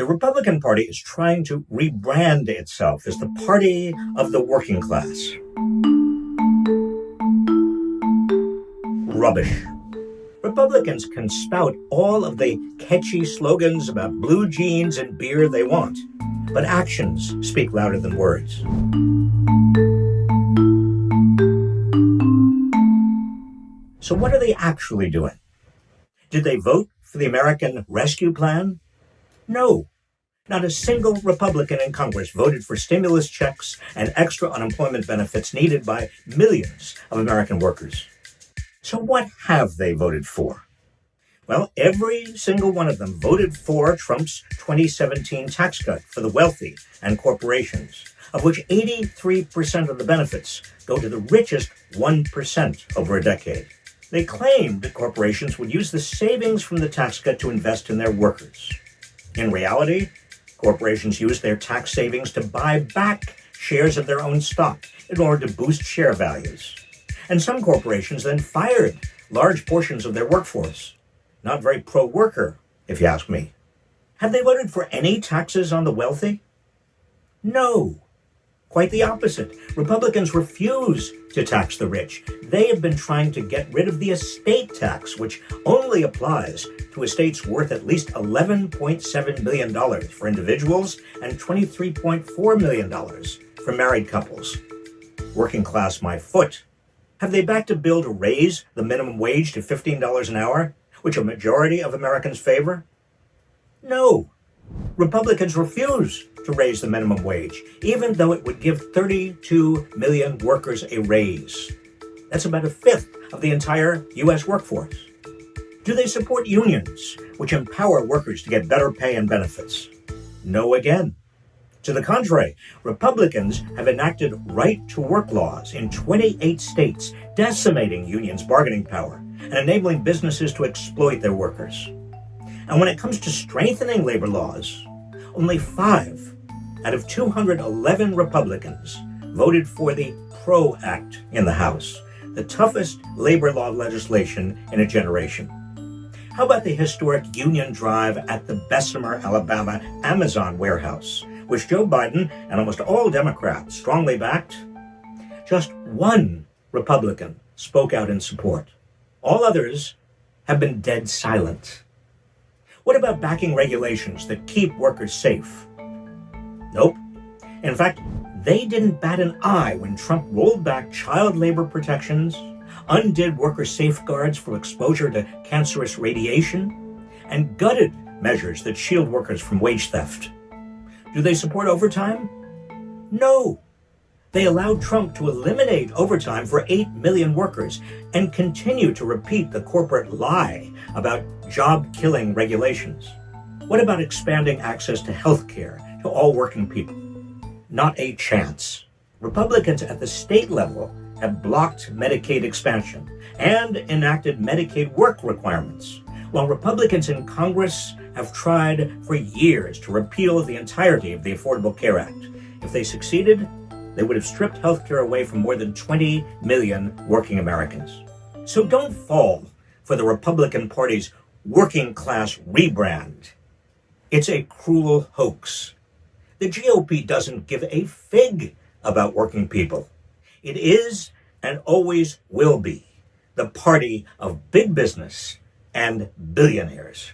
The Republican Party is trying to rebrand itself as the party of the working class. Rubbish. Republicans can spout all of the catchy slogans about blue jeans and beer they want, but actions speak louder than words. So, what are they actually doing? Did they vote for the American Rescue Plan? No. Not a single Republican in Congress voted for stimulus checks and extra unemployment benefits needed by millions of American workers. So, what have they voted for? Well, every single one of them voted for Trump's 2017 tax cut for the wealthy and corporations, of which 83% of the benefits go to the richest 1% over a decade. They claimed that corporations would use the savings from the tax cut to invest in their workers. In reality, corporations used their tax savings to buy back shares of their own stock in order to boost share values. And some corporations then fired large portions of their workforce. Not very pro worker, if you ask me. Have they voted for any taxes on the wealthy? No. Quite the opposite. Republicans refuse to tax the rich. They have been trying to get rid of the estate tax, which only applies to estates worth at least $11.7 million for individuals and $23.4 million for married couples. Working class my foot. Have they backed a bill to raise the minimum wage to $15 an hour, which a majority of Americans favor? No. Republicans refuse to raise the minimum wage, even though it would give 32 million workers a raise. That's about a fifth of the entire U.S. workforce. Do they support unions, which empower workers to get better pay and benefits? No again. To the contrary, Republicans have enacted right to work laws in 28 states, decimating unions' bargaining power and enabling businesses to exploit their workers. And when it comes to strengthening labor laws, only five out of 211 Republicans voted for the PRO Act in the House, the toughest labor law legislation in a generation. How about the historic Union Drive at the Bessemer, Alabama Amazon warehouse, which Joe Biden and almost all Democrats strongly backed? Just one Republican spoke out in support. All others have been dead silent. What about backing regulations that keep workers safe? Nope. In fact, they didn't bat an eye when Trump rolled back child labor protections, undid worker safeguards for exposure to cancerous radiation, and gutted measures that shield workers from wage theft. Do they support overtime? No. They allowed Trump to eliminate overtime for 8 million workers and continue to repeat the corporate lie about job killing regulations. What about expanding access to health care to all working people? Not a chance. Republicans at the state level have blocked Medicaid expansion and enacted Medicaid work requirements, while Republicans in Congress have tried for years to repeal the entirety of the Affordable Care Act. If they succeeded, they would have stripped health care away from more than 20 million working Americans. So don't fall for the Republican Party's working class rebrand. It's a cruel hoax. The GOP doesn't give a fig about working people. It is and always will be the party of big business and billionaires.